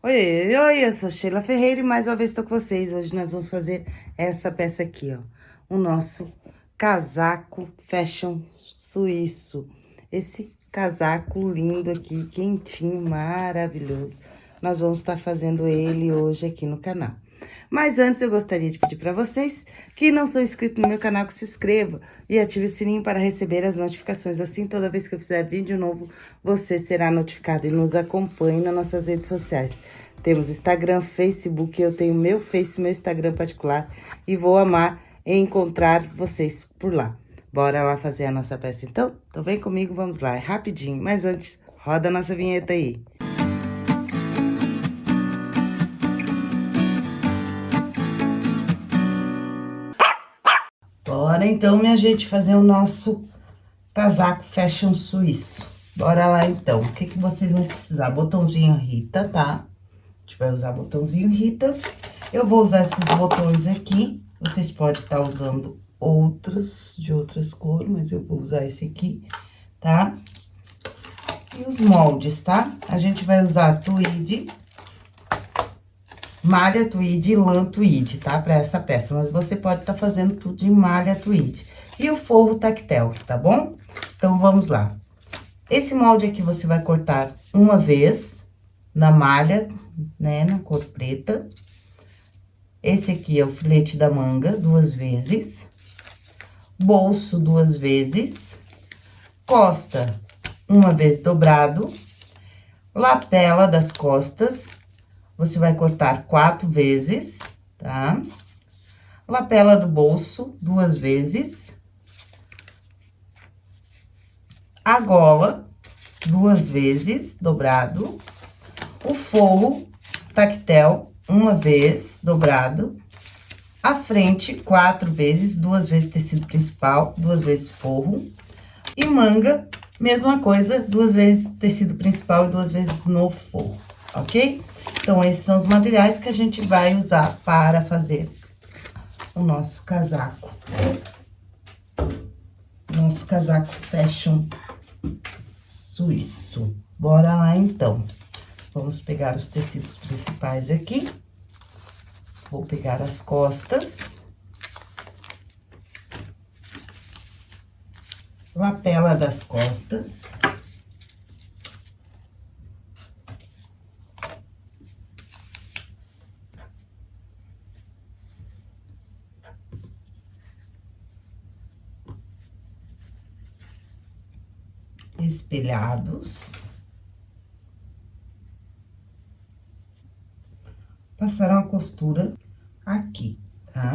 Oi, oi, eu sou Sheila Ferreira e mais uma vez estou com vocês. Hoje nós vamos fazer essa peça aqui, ó. O nosso casaco fashion suíço. Esse casaco lindo aqui, quentinho, maravilhoso. Nós vamos estar fazendo ele hoje aqui no canal. Mas antes eu gostaria de pedir para vocês que não são inscritos no meu canal que se inscreva e ative o sininho para receber as notificações. Assim, toda vez que eu fizer vídeo novo, você será notificado e nos acompanhe nas nossas redes sociais. Temos Instagram, Facebook, eu tenho meu Face, meu Instagram particular e vou amar encontrar vocês por lá. Bora lá fazer a nossa peça então? Então vem comigo, vamos lá, é rapidinho. Mas antes, roda a nossa vinheta aí. Bora então, minha gente, fazer o nosso casaco fashion suíço. Bora lá então. O que que vocês vão precisar? Botãozinho Rita, tá? A gente vai usar botãozinho Rita. Eu vou usar esses botões aqui. Vocês podem estar usando outros de outras cores, mas eu vou usar esse aqui, tá? E os moldes, tá? A gente vai usar tweed, malha tweed e lã tweed, tá? Pra essa peça, mas você pode estar tá fazendo tudo em malha tweed. E o forro tactel, tá bom? Então, vamos lá. Esse molde aqui você vai cortar uma vez na malha, né, na cor preta. Esse aqui é o filete da manga, duas vezes bolso duas vezes, costa uma vez dobrado, lapela das costas, você vai cortar quatro vezes, tá? Lapela do bolso, duas vezes. A gola, duas vezes, dobrado. O forro tactel, uma vez, dobrado a frente quatro vezes, duas vezes tecido principal, duas vezes forro. E manga, mesma coisa, duas vezes tecido principal e duas vezes no forro, ok? Então, esses são os materiais que a gente vai usar para fazer o nosso casaco. Nosso casaco fashion suíço. Bora lá, então. Vamos pegar os tecidos principais aqui. Vou pegar as costas. Lapela das costas. Espelhados. passar uma costura aqui, tá?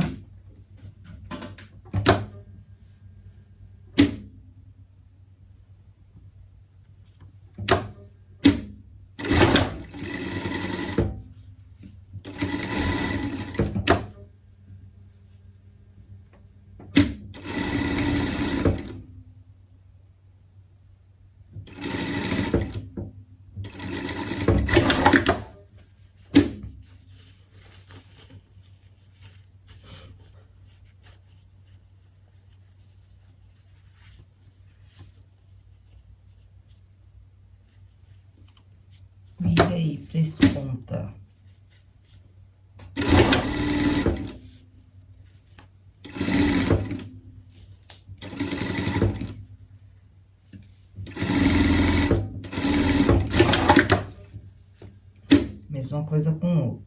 Vira aí pra esse ponta. Mesma coisa com o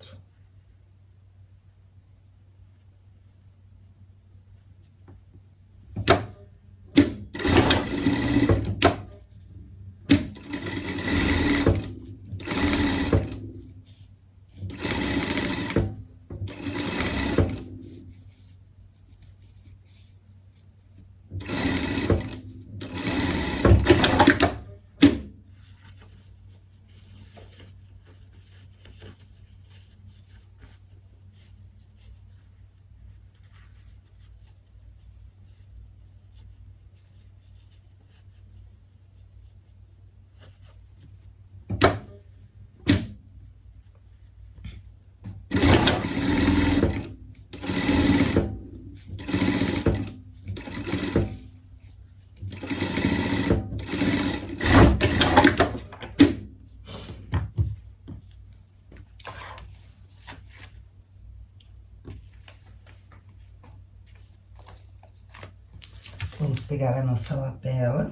pegar a nossa lapela.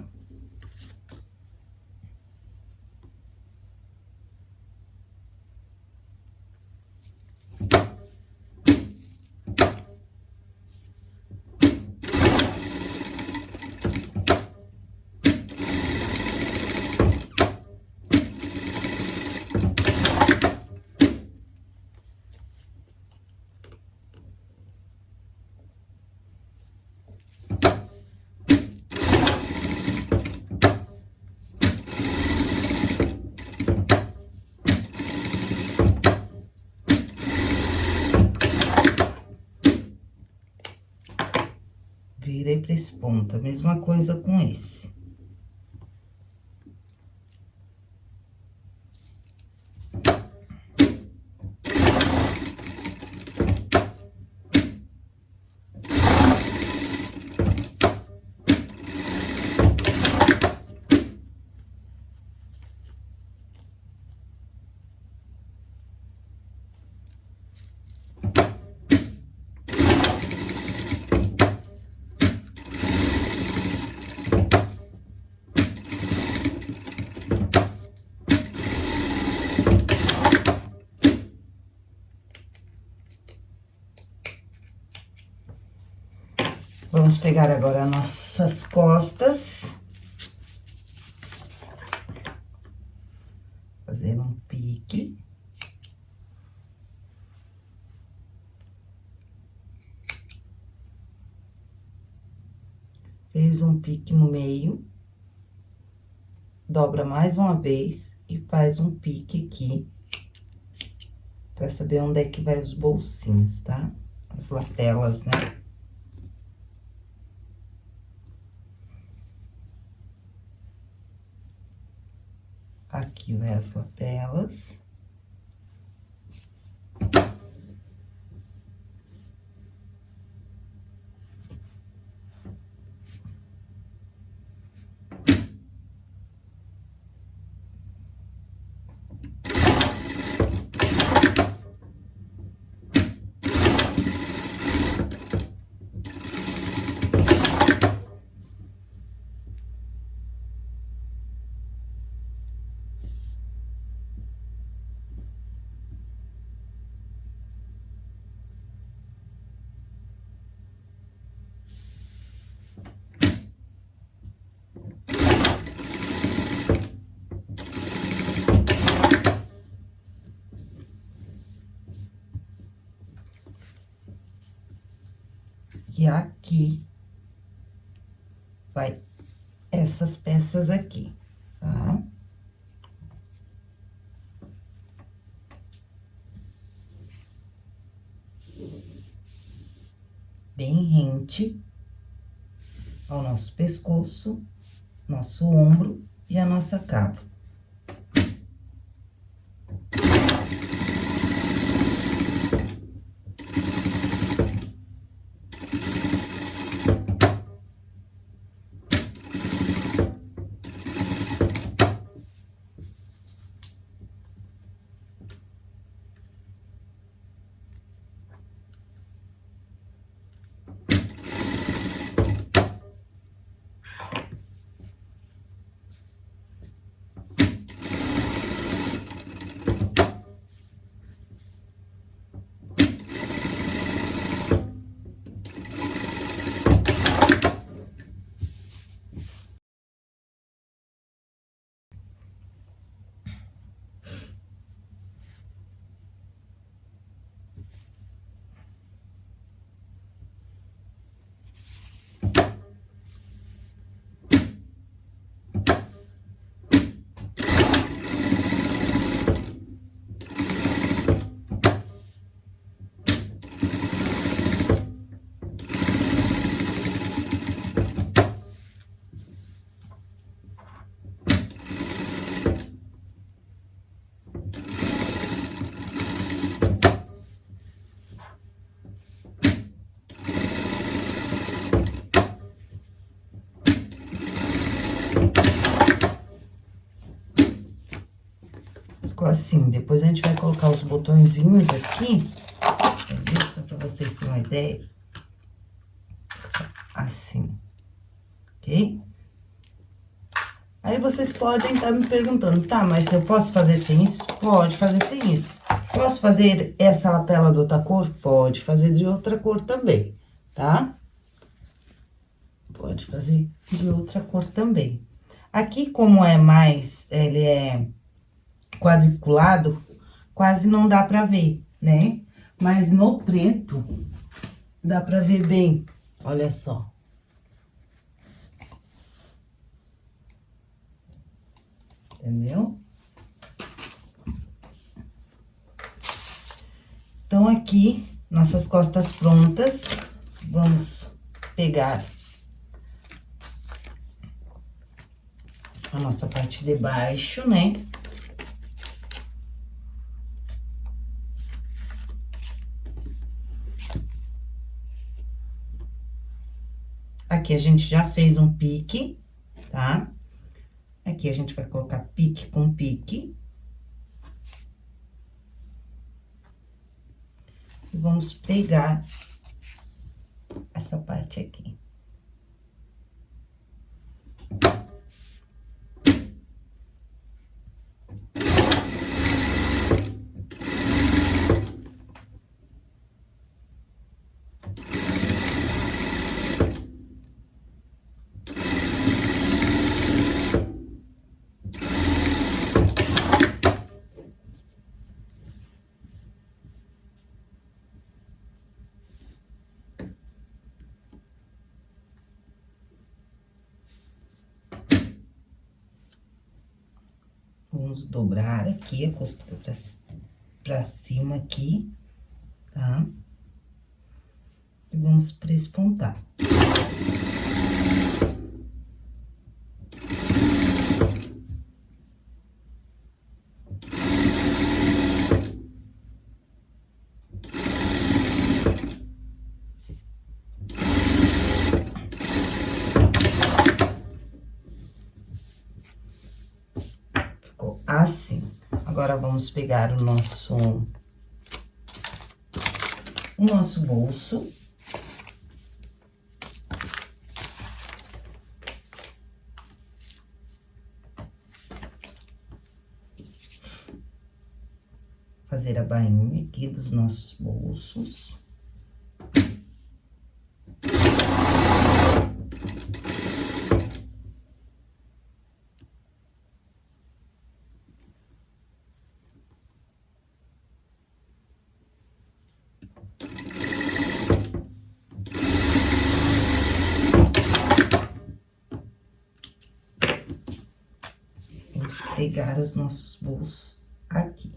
Virei pra esse ponto. A mesma coisa com esse. Vamos pegar agora nossas costas. Fazer um pique. Fez um pique no meio. Dobra mais uma vez e faz um pique aqui. Pra saber onde é que vai os bolsinhos, tá? As lapelas, né? Aqui vai as lapelas. E aqui vai essas peças aqui, tá? Bem rente ao nosso pescoço, nosso ombro e a nossa cava. ficou assim. Depois a gente vai colocar os botõezinhos aqui, entendeu? Só pra vocês terem uma ideia. Assim. ok? Aí vocês podem estar tá me perguntando, tá, mas eu posso fazer sem isso? Pode fazer sem isso. Posso fazer essa lapela de outra cor? Pode fazer de outra cor também, tá? Pode fazer de outra cor também. Aqui, como é mais, ele é quadriculado, quase não dá pra ver, né? Mas no preto, dá pra ver bem, olha só. entendeu? Então, aqui, nossas costas prontas, vamos pegar a nossa parte de baixo, né? Aqui a gente já fez um pique, tá? Aqui a gente vai colocar pique com pique. E vamos pegar essa parte aqui. Vamos dobrar aqui a costura pra, pra cima aqui, tá? E vamos prespontar. Vamos pegar o nosso... O nosso bolso. Fazer a bainha aqui dos nossos bolsos. pegar os nossos bolsos aqui.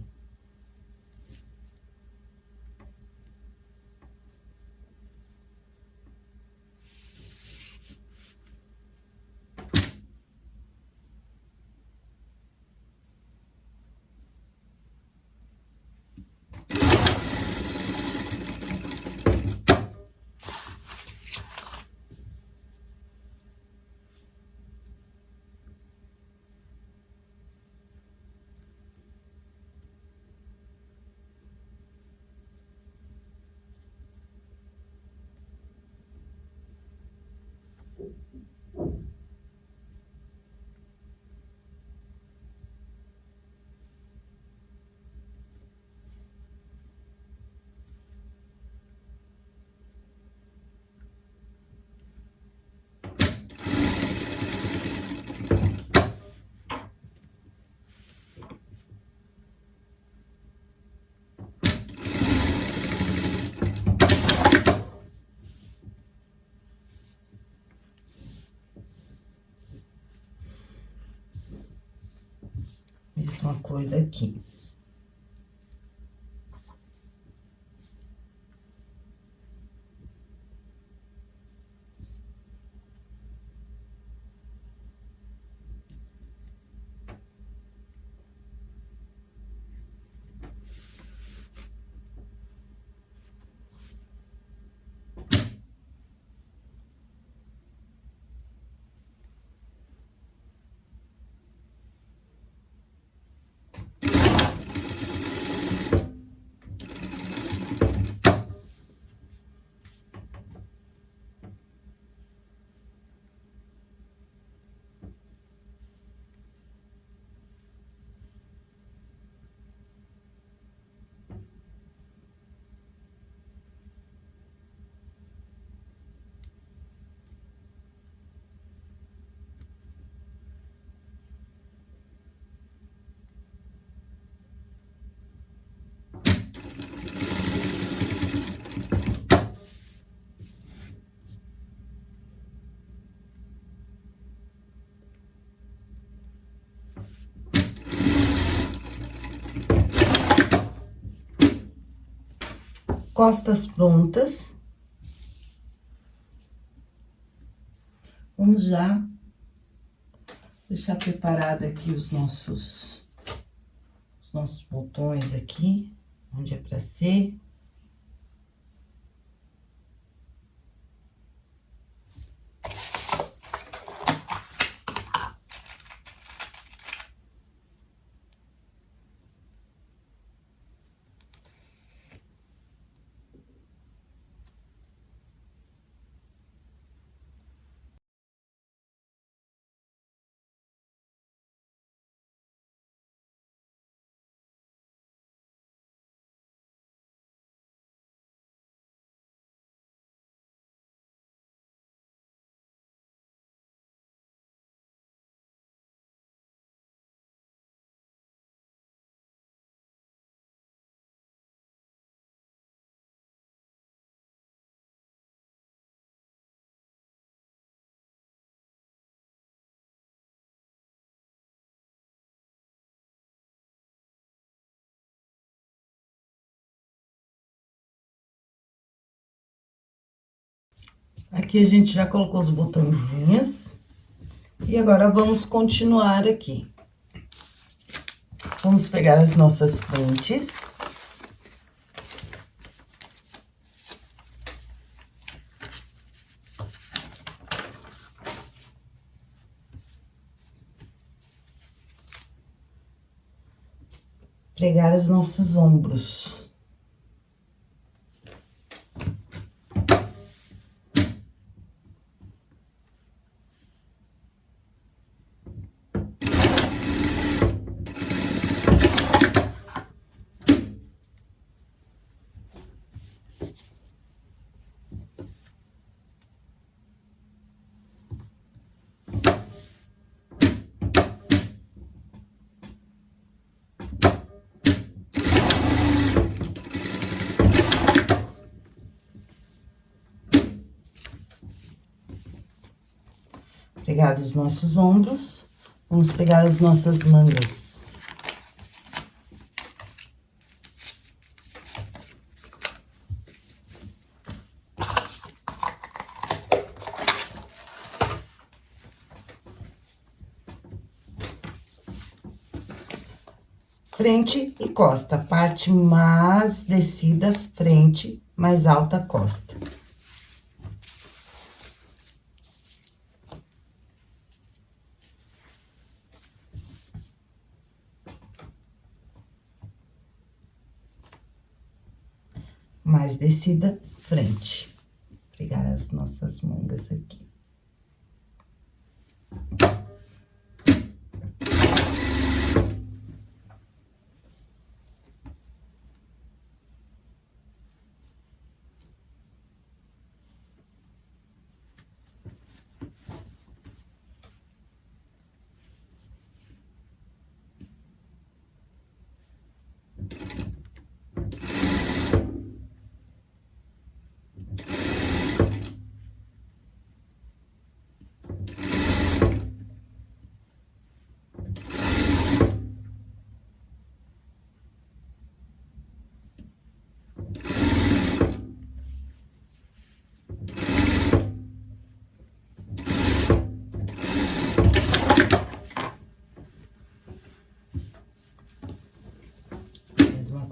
mesma coisa aqui. Costas prontas. Vamos já deixar preparado aqui os nossos, os nossos botões aqui, onde é pra ser. Aqui a gente já colocou os botãozinhos. E agora, vamos continuar aqui. Vamos pegar as nossas frentes. Pregar os nossos ombros. Pegar os nossos ombros, vamos pegar as nossas mangas. Frente e costa, parte mais descida, frente, mais alta, costa. Mais descida, frente. Pegar as nossas mangas aqui.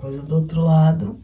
coisa do outro lado.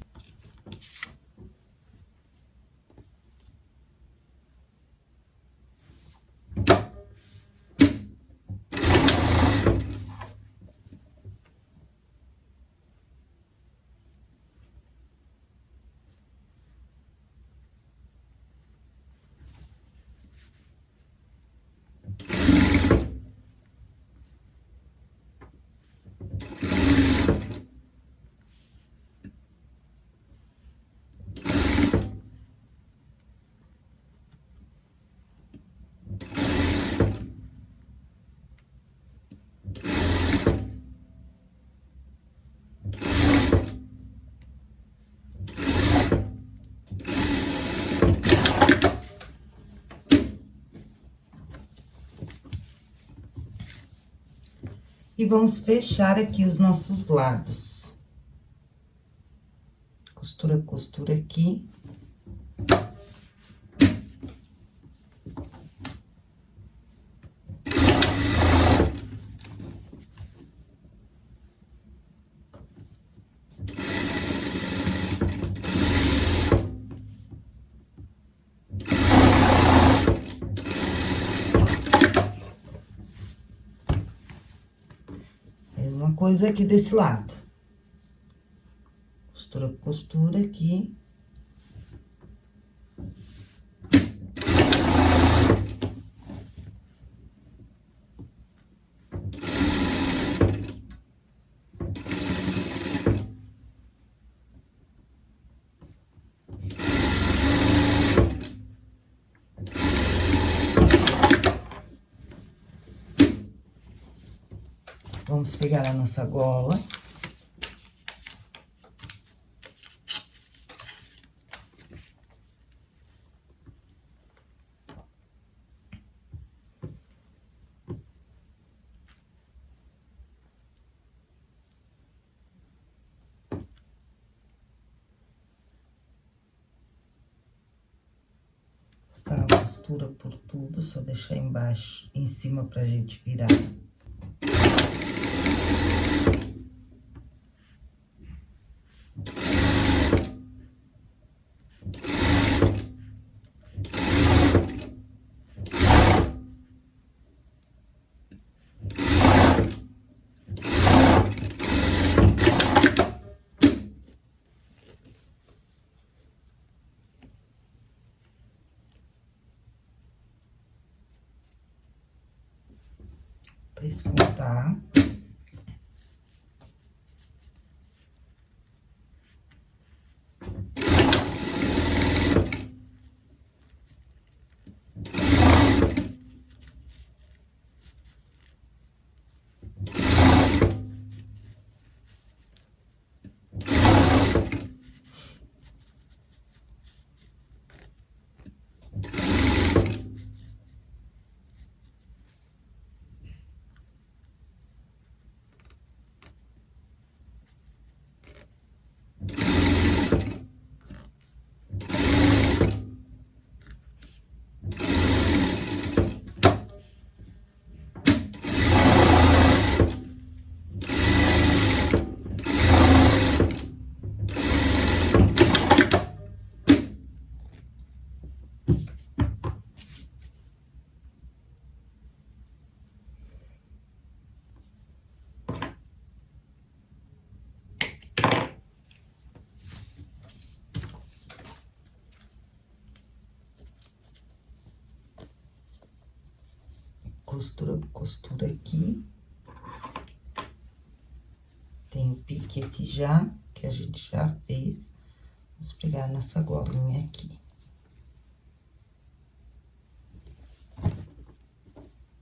E vamos fechar aqui os nossos lados. Costura, costura aqui. Mesma coisa aqui desse lado. Costura, costura aqui. Vamos pegar a nossa gola. A costura por tudo, só deixar embaixo, em cima pra gente virar. Pra espontar. Costura, costura aqui. Tem o pique aqui já, que a gente já fez. Vamos pegar nessa golinha aqui.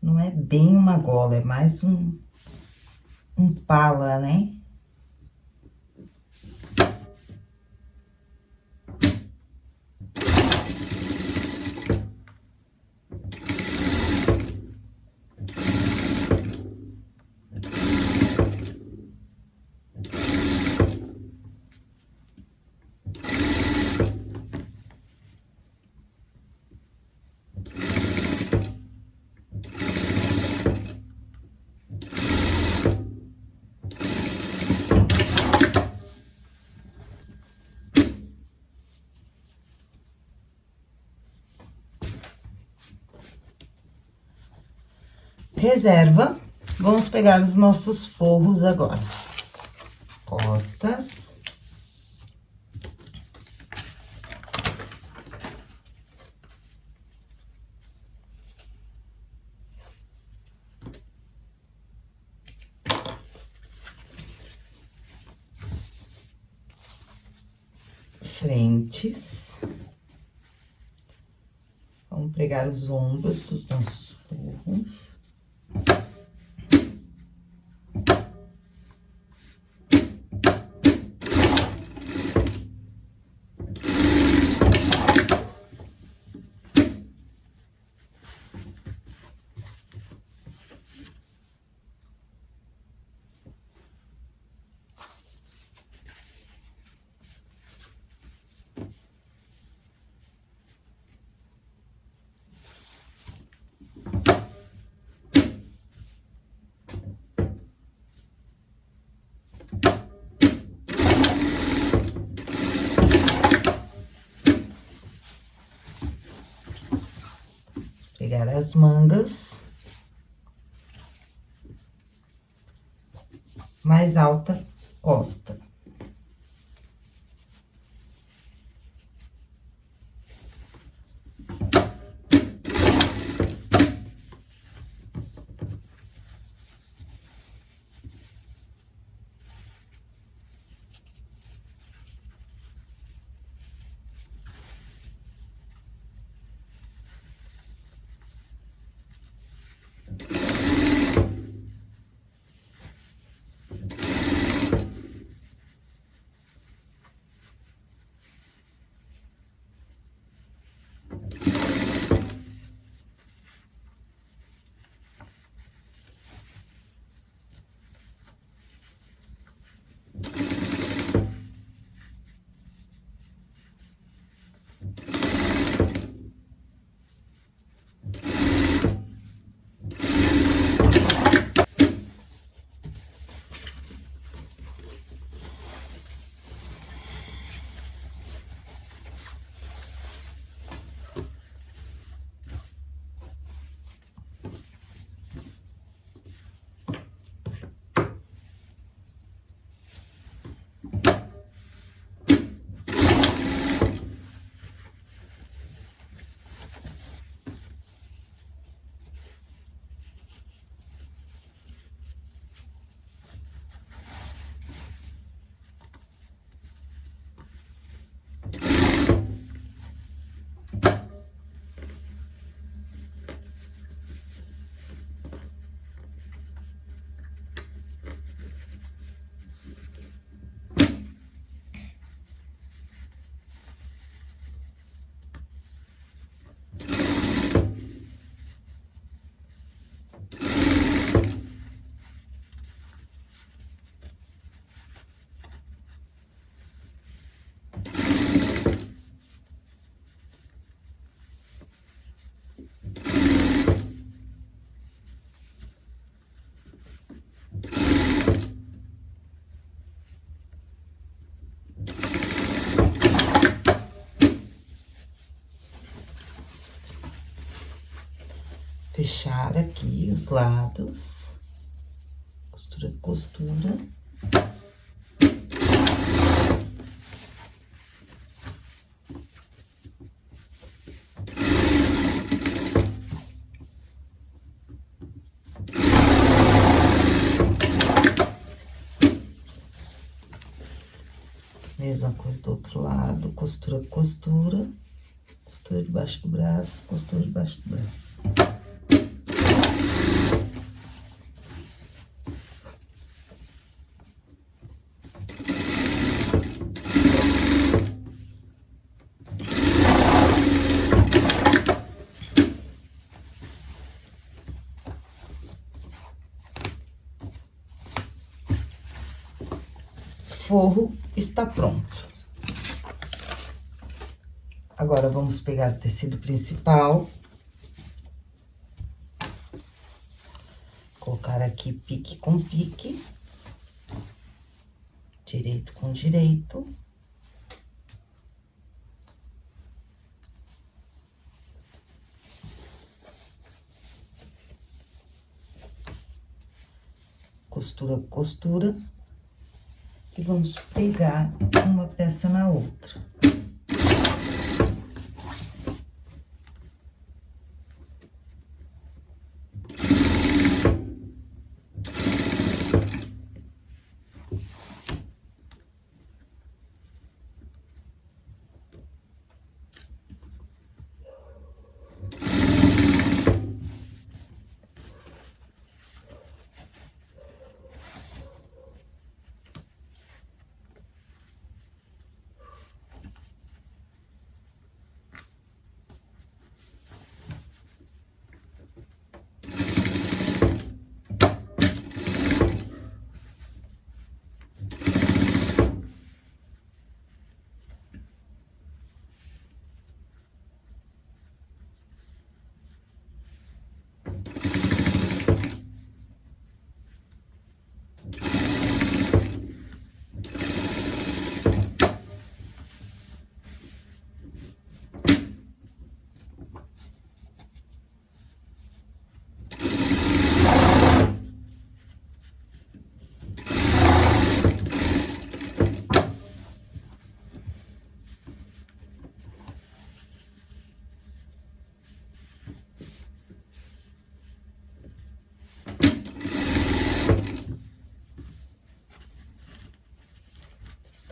Não é bem uma gola, é mais um, um pala, né? Reserva. Vamos pegar os nossos forros agora. Costas. Frentes. Vamos pregar os ombros dos nossos forros. As mangas. Mais alta costa. Fechar aqui os lados, costura, costura. Mesma coisa do outro lado, costura, costura, costura debaixo do braço, costura debaixo do braço. Forro está pronto. Agora, vamos pegar o tecido principal. Colocar aqui pique com pique. Direito com direito. Costura, costura e vamos pegar uma peça na outra.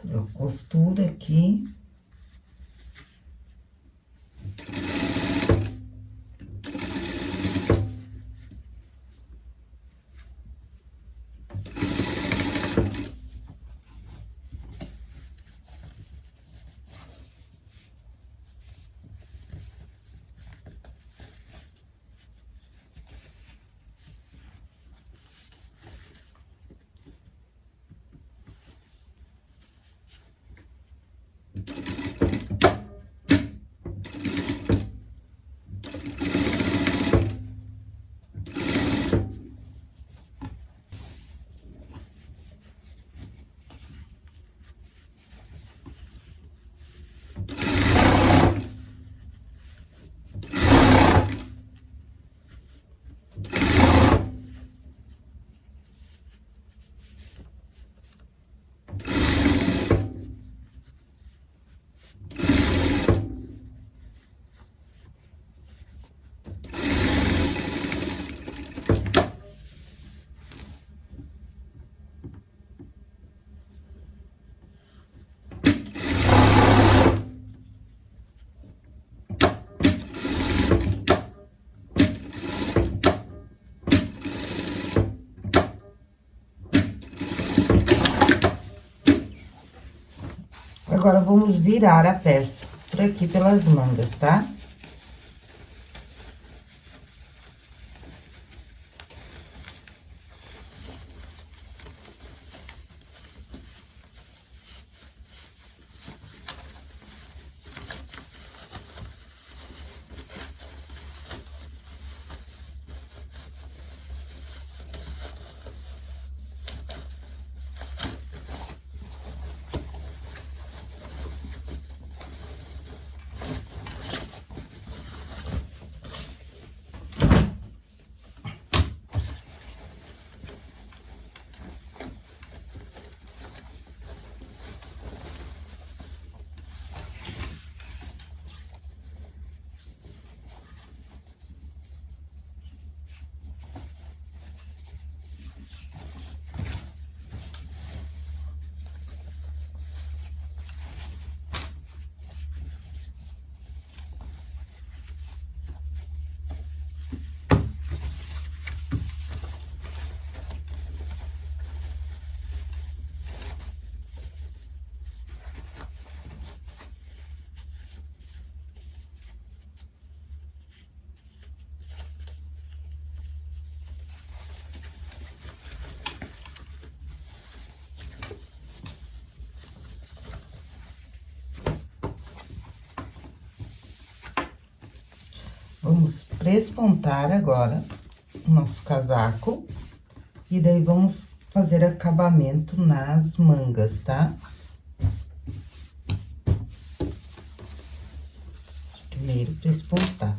Eu costuro aqui. Agora, vamos virar a peça por aqui pelas mangas, tá? Vamos prespontar agora o nosso casaco. E daí, vamos fazer acabamento nas mangas, tá? Primeiro, prespontar.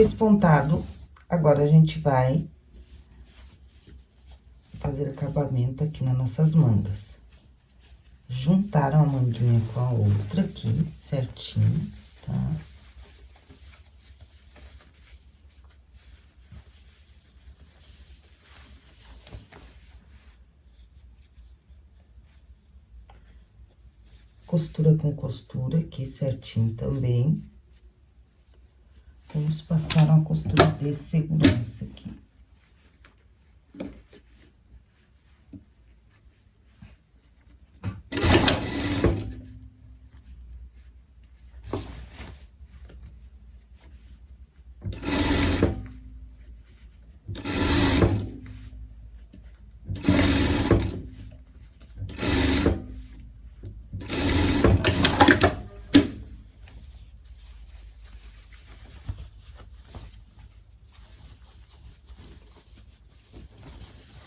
Três pontado, agora a gente vai fazer acabamento aqui nas nossas mangas. Juntaram a manguinha com a outra aqui, certinho, tá? Costura com costura aqui certinho também. Vamos passar uma costura de segurança aqui.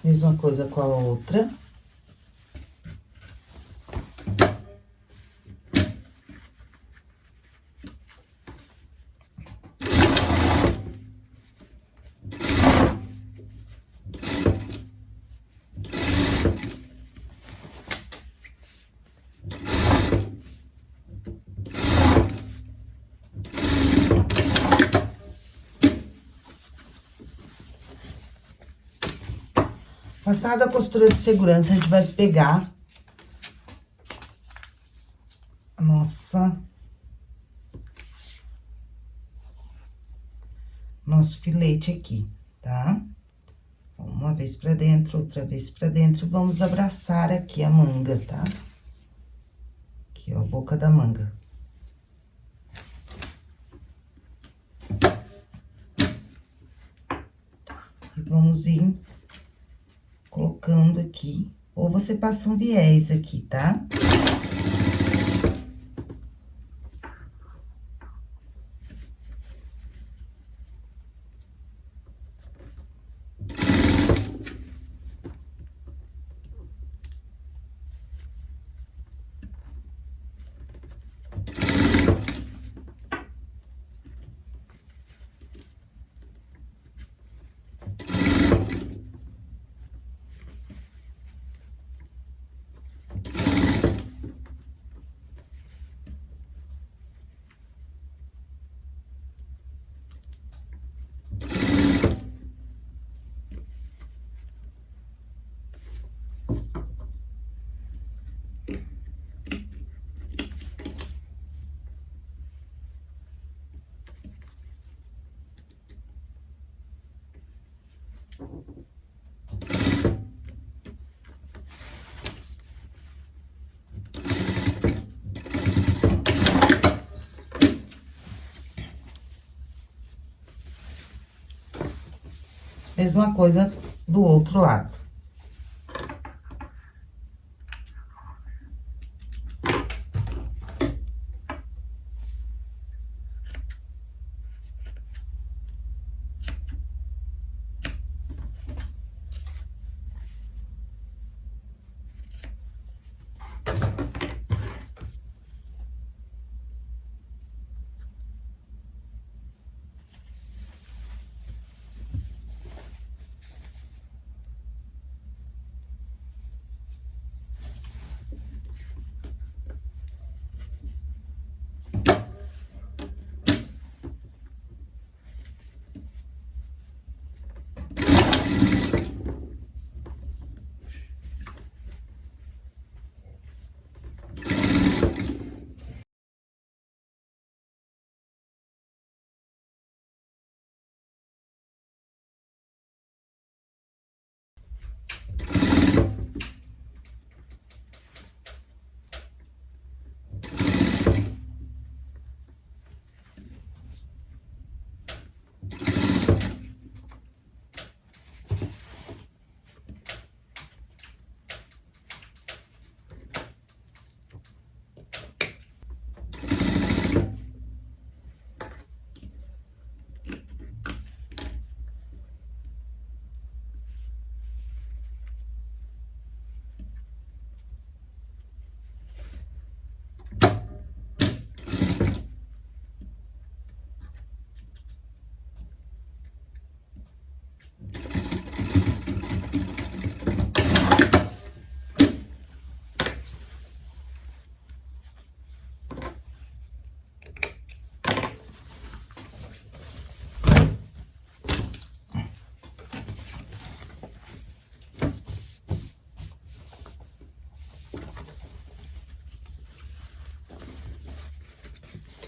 Mesma coisa com a outra. Passada a costura de segurança, a gente vai pegar a nossa... Nosso filete aqui, tá? Uma vez pra dentro, outra vez pra dentro, vamos abraçar aqui a manga, tá? Aqui, ó, a boca da manga. E vamos ir colocando aqui, ou você passa um viés aqui, tá? Mesma coisa do outro lado.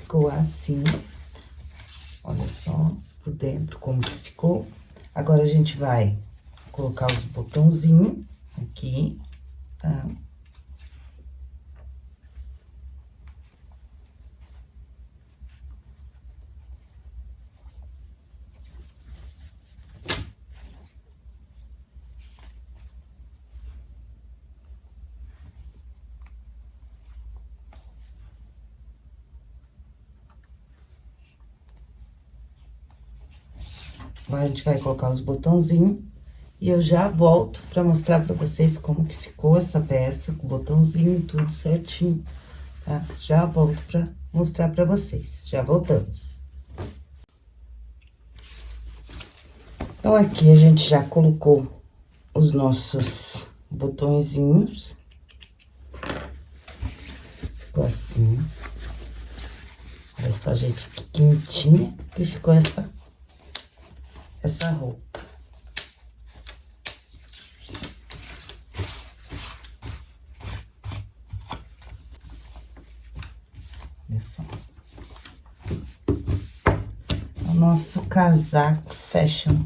Ficou assim. Olha só por dentro como que ficou. Agora, a gente vai colocar os botãozinhos aqui, tá? A gente vai colocar os botãozinhos e eu já volto pra mostrar pra vocês como que ficou essa peça, com o botãozinho tudo certinho, tá? Já volto pra mostrar pra vocês, já voltamos. Então, aqui a gente já colocou os nossos botõezinhos. Ficou assim. Olha só, gente, que quentinha que ficou essa essa roupa. Olha só. O nosso casaco fashion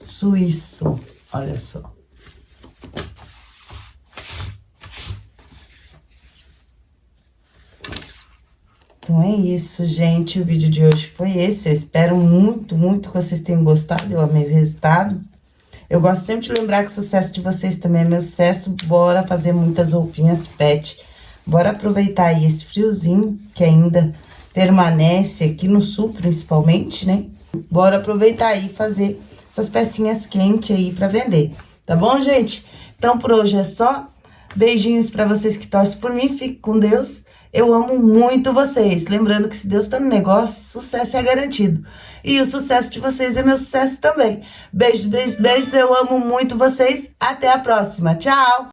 suíço, olha só. Então, é isso, gente. O vídeo de hoje foi esse. Eu espero muito, muito que vocês tenham gostado. Eu amei o resultado. Eu gosto sempre de lembrar que o sucesso de vocês também é meu sucesso. Bora fazer muitas roupinhas pet. Bora aproveitar aí esse friozinho que ainda permanece aqui no sul, principalmente, né? Bora aproveitar aí e fazer essas pecinhas quentes aí pra vender. Tá bom, gente? Então, por hoje é só. Beijinhos pra vocês que torcem por mim. Fique com Deus. Eu amo muito vocês. Lembrando que se Deus tá no negócio, sucesso é garantido. E o sucesso de vocês é meu sucesso também. Beijos, beijos, beijos. Eu amo muito vocês. Até a próxima. Tchau!